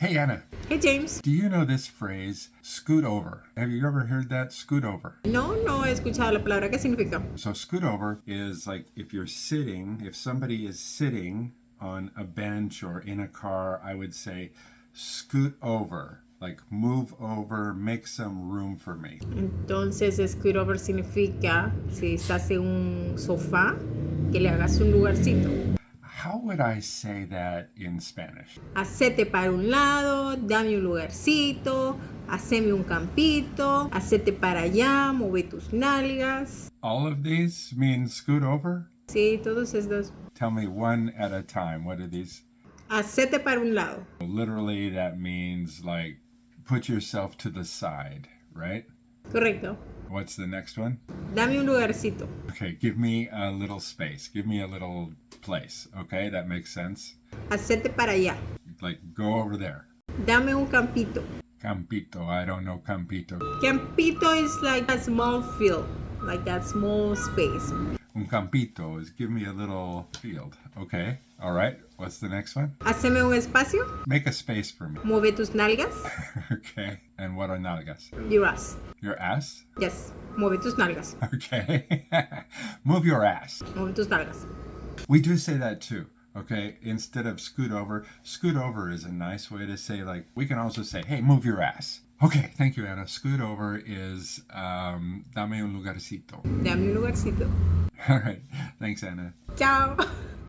Hey, Anna, Hey James. do you know this phrase, scoot over? Have you ever heard that? Scoot over. No, no he escuchado la palabra. ¿Qué significa? So, scoot over is like if you're sitting, if somebody is sitting on a bench or in a car, I would say, scoot over. Like, move over, make some room for me. Entonces, scoot over significa si estás en un sofá, que le hagas un lugarcito. How would I say that in Spanish? Hacete para un lado, dame un lugarcito, haceme un campito, hacete para allá, mueve tus nalgas. All of these mean scoot over? Sí, todos estos. Tell me one at a time. What are these? Hacete para un lado. Literally, that means like put yourself to the side, right? Correcto. What's the next one? Dame un lugarcito. Okay, give me a little space. Give me a little place. Okay, that makes sense. Hacete para allá. Like go over there. Dame un campito. Campito. I don't know Campito. Campito is like a small field, like that small space. Un campito is give me a little field. Okay. All right. What's the next one? Haceme un espacio. Make a space for me. Mueve tus nalgas. okay. And what are nalgas? Your ass. Your ass? Yes. Mueve tus nalgas. Okay. Move your ass. Mueve tus nalgas. We do say that too. Okay, instead of scoot over, scoot over is a nice way to say like we can also say, "Hey, move your ass." Okay, thank you, Anna. Scoot over is um, dame un lugarcito. Dame un lugarcito. All right, thanks, Anna. Chao.